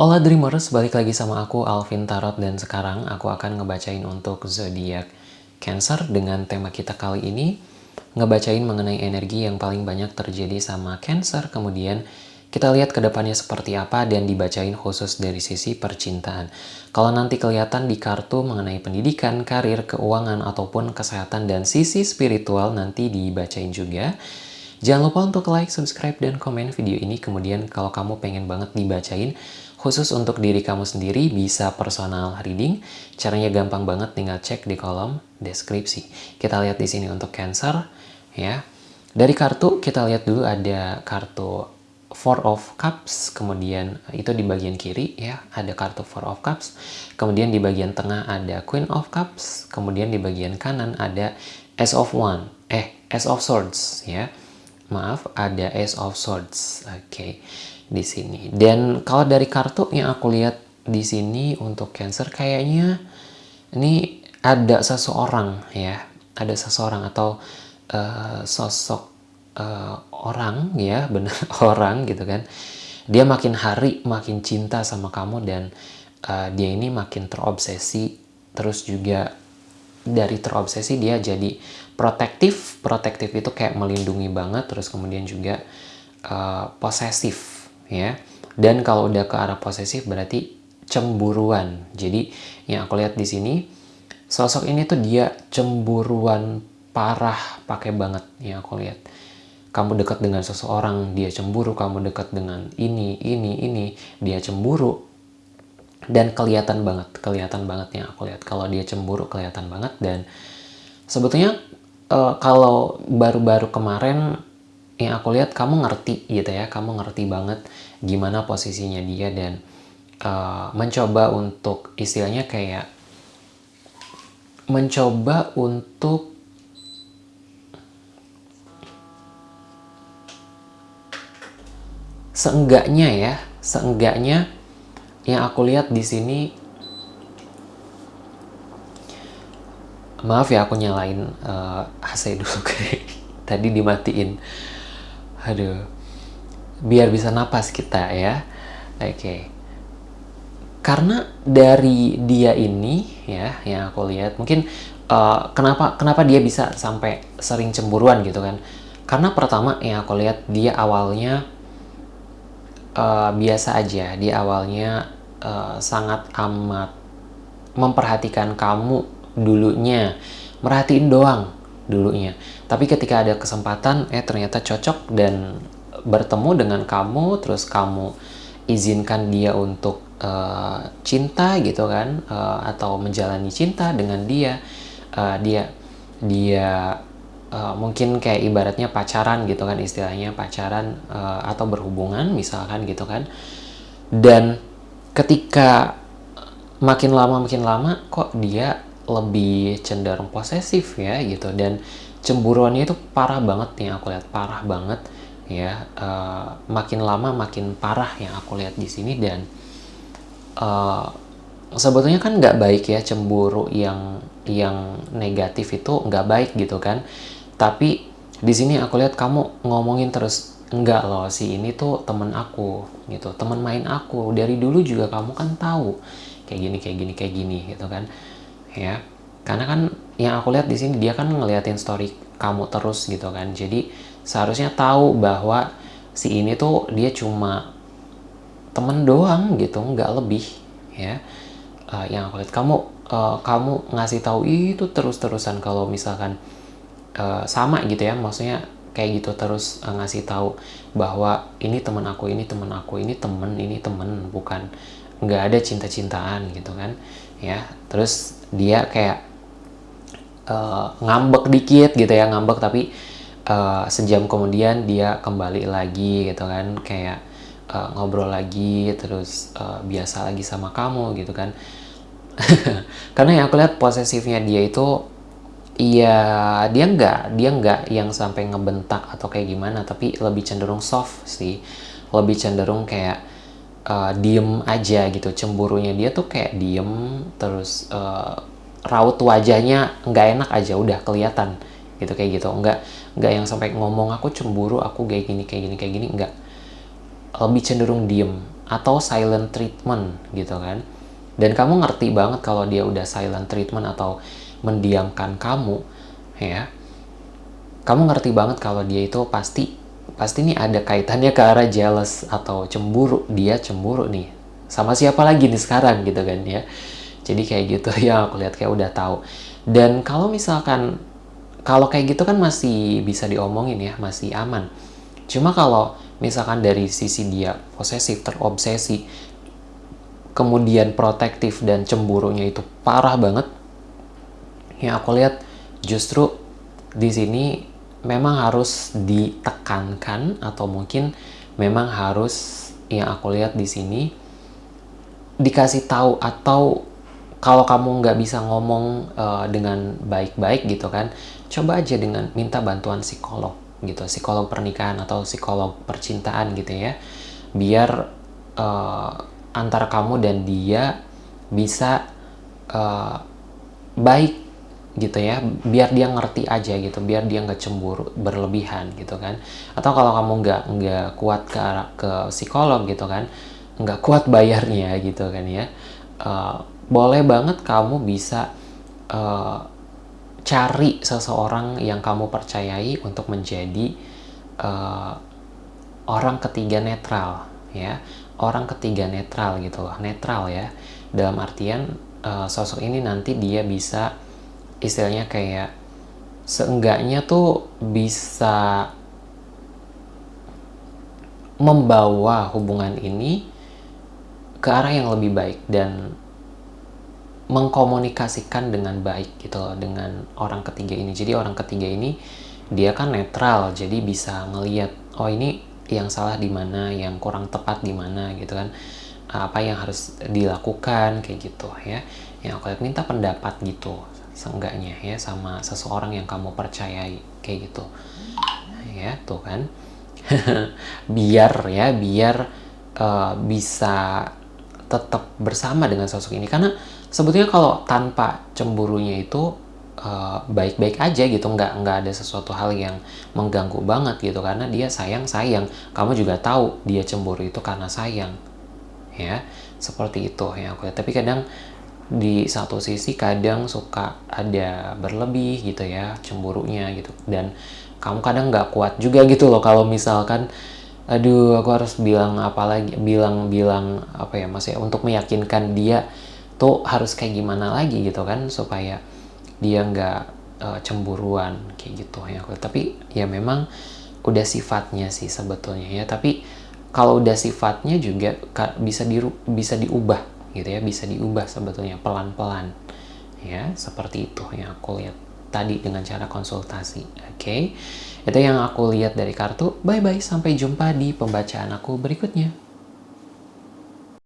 Hola Dreamers, balik lagi sama aku Alvin Tarot dan sekarang aku akan ngebacain untuk zodiak Cancer dengan tema kita kali ini ngebacain mengenai energi yang paling banyak terjadi sama Cancer kemudian kita lihat ke depannya seperti apa dan dibacain khusus dari sisi percintaan. Kalau nanti kelihatan di kartu mengenai pendidikan, karir, keuangan, ataupun kesehatan dan sisi spiritual nanti dibacain juga. Jangan lupa untuk like, subscribe, dan komen video ini. Kemudian kalau kamu pengen banget dibacain, khusus untuk diri kamu sendiri bisa personal reading. Caranya gampang banget, tinggal cek di kolom deskripsi. Kita lihat di sini untuk Cancer, ya. Dari kartu kita lihat dulu ada kartu Four of Cups, kemudian itu di bagian kiri ya, ada kartu Four of Cups, kemudian di bagian tengah ada Queen of Cups, kemudian di bagian kanan ada Ace of One, eh, Ace of Swords ya. Maaf, ada Ace of Swords. Oke, okay. Di sini. Dan kalau dari kartu yang aku lihat di sini untuk Cancer kayaknya ini ada seseorang ya, ada seseorang atau uh, sosok uh, orang ya benar orang gitu kan. Dia makin hari makin cinta sama kamu dan uh, dia ini makin terobsesi. Terus juga dari terobsesi dia jadi protektif. Protektif itu kayak melindungi banget terus kemudian juga uh, posesif ya dan kalau udah ke arah posesif berarti cemburuan jadi yang aku lihat di sini sosok ini tuh dia cemburuan parah pakai banget yang aku lihat kamu dekat dengan seseorang, dia cemburu, kamu dekat dengan ini, ini, ini, dia cemburu. Dan kelihatan banget, kelihatan banget yang aku lihat. Kalau dia cemburu, kelihatan banget. Dan sebetulnya uh, kalau baru-baru kemarin yang aku lihat, kamu ngerti gitu ya, kamu ngerti banget gimana posisinya dia dan uh, mencoba untuk istilahnya kayak mencoba untuk seenggaknya ya, seenggaknya yang aku lihat di sini maaf ya aku nyalain uh, eh, AC dulu kayak tadi dimatiin aduh. Biar bisa napas kita ya. Oke. Okay. karena dari dia ini ya yang aku lihat mungkin uh, kenapa kenapa dia bisa sampai sering cemburuan gitu kan? Karena pertama yang aku lihat dia awalnya uh, biasa aja. Di awalnya uh, sangat amat memperhatikan kamu dulunya. Merhatiin doang dulunya. Tapi ketika ada kesempatan eh ternyata cocok dan bertemu dengan kamu terus kamu izinkan dia untuk uh, cinta gitu kan uh, atau menjalani cinta dengan dia uh, dia dia uh, mungkin kayak ibaratnya pacaran gitu kan istilahnya pacaran uh, atau berhubungan misalkan gitu kan. Dan ketika makin lama makin lama kok dia lebih cenderung posesif ya gitu. Dan cemburuannya itu parah banget yang aku lihat parah banget ya. Uh, makin lama makin parah yang aku lihat di sini dan uh, sebetulnya kan nggak baik ya cemburu yang yang negatif itu nggak baik gitu kan. Tapi di sini aku lihat kamu ngomongin terus enggak loh si ini tuh temen aku gitu. Temen main aku. Dari dulu juga kamu kan tahu. Kayak gini kayak gini kayak gini gitu kan ya karena kan yang aku lihat di sini dia kan ngeliatin story kamu terus gitu kan. Jadi seharusnya tahu bahwa si ini tuh dia cuma temen doang gitu nggak lebih ya. Uh, yang aku lihat kamu uh, kamu ngasih tahu itu terus-terusan kalau misalkan uh, sama gitu ya. Maksudnya kayak gitu terus uh, ngasih tahu bahwa ini teman aku ini teman aku ini temen ini temen bukan nggak ada cinta-cintaan gitu kan ya. Terus dia kayak uh, ngambek dikit gitu ya ngambek tapi uh, sejam kemudian dia kembali lagi gitu kan kayak uh, ngobrol lagi terus uh, biasa lagi sama kamu gitu kan. Karena yang aku lihat posesifnya dia itu Iya, dia nggak, dia nggak yang sampai ngebentak atau kayak gimana, tapi lebih cenderung soft sih, lebih cenderung kayak uh, diem aja gitu, cemburunya dia tuh kayak diem, terus uh, raut wajahnya nggak enak aja, udah kelihatan gitu kayak gitu, nggak nggak yang sampai ngomong aku cemburu, aku kayak gini kayak gini kayak gini, nggak, lebih cenderung diem atau silent treatment gitu kan. Dan kamu ngerti banget kalau dia udah silent treatment atau mendiamkan kamu ya. Kamu ngerti banget kalau dia itu pasti pasti nih ada kaitannya ke arah jealous atau cemburu. Dia cemburu nih. Sama siapa lagi nih sekarang gitu kan ya. Jadi kayak gitu ya aku lihat kayak udah tahu. Dan kalau misalkan kalau kayak gitu kan masih bisa diomongin ya masih aman. Cuma kalau misalkan dari sisi dia posesif terobsesi kemudian protektif dan cemburunya itu parah banget yang aku lihat justru di sini memang harus ditekankan atau mungkin memang harus yang aku lihat di sini dikasih tahu atau kalau kamu nggak bisa ngomong uh, dengan baik-baik gitu kan coba aja dengan minta bantuan psikolog gitu psikolog pernikahan atau psikolog percintaan gitu ya biar uh, antara kamu dan dia bisa uh, baik gitu ya biar dia ngerti aja gitu biar dia nggak cemburu berlebihan gitu kan. Atau kalau kamu nggak nggak kuat ke ke psikolog gitu kan nggak kuat bayarnya gitu kan ya uh, boleh banget kamu bisa uh, cari seseorang yang kamu percayai untuk menjadi uh, orang ketiga netral ya orang ketiga netral gitu loh netral ya. Dalam artian uh, sosok ini nanti dia bisa istilahnya kayak seenggaknya tuh bisa membawa hubungan ini ke arah yang lebih baik dan mengkomunikasikan dengan baik gitu loh dengan orang ketiga ini. Jadi orang ketiga ini dia kan netral, jadi bisa ngeliat oh ini yang salah di mana, yang kurang tepat di mana gitu kan. Apa yang harus dilakukan kayak gitu ya. Yang aku lihat minta pendapat gitu seenggaknya ya sama seseorang yang kamu percayai kayak gitu. Ya tuh kan. Biar ya biar uh, bisa tetap bersama dengan sosok ini. Karena sebetulnya kalau tanpa cemburunya itu eh, baik-baik uh, aja gitu nggak nggak ada sesuatu hal yang mengganggu banget gitu. Karena dia sayang sayang kamu juga tahu dia cemburu itu karena sayang. Ya seperti itu ya aku tapi kadang di satu sisi kadang suka ada berlebih gitu ya cemburunya gitu. Dan kamu kadang nggak kuat juga gitu loh kalau misalkan aduh aku harus bilang apa lagi bilang bilang apa ya mas ya untuk meyakinkan dia tuh harus kayak gimana lagi gitu kan supaya dia nggak uh, cemburuan kayak gitu ya tapi ya memang udah sifatnya sih sebetulnya ya. Tapi kalau udah sifatnya juga bisa di bisa diubah gitu ya bisa diubah sebetulnya pelan-pelan. Ya seperti itu yang aku lihat tadi dengan cara konsultasi oke? Okay? itu yang aku lihat dari kartu. Bye bye sampai jumpa di pembacaan aku berikutnya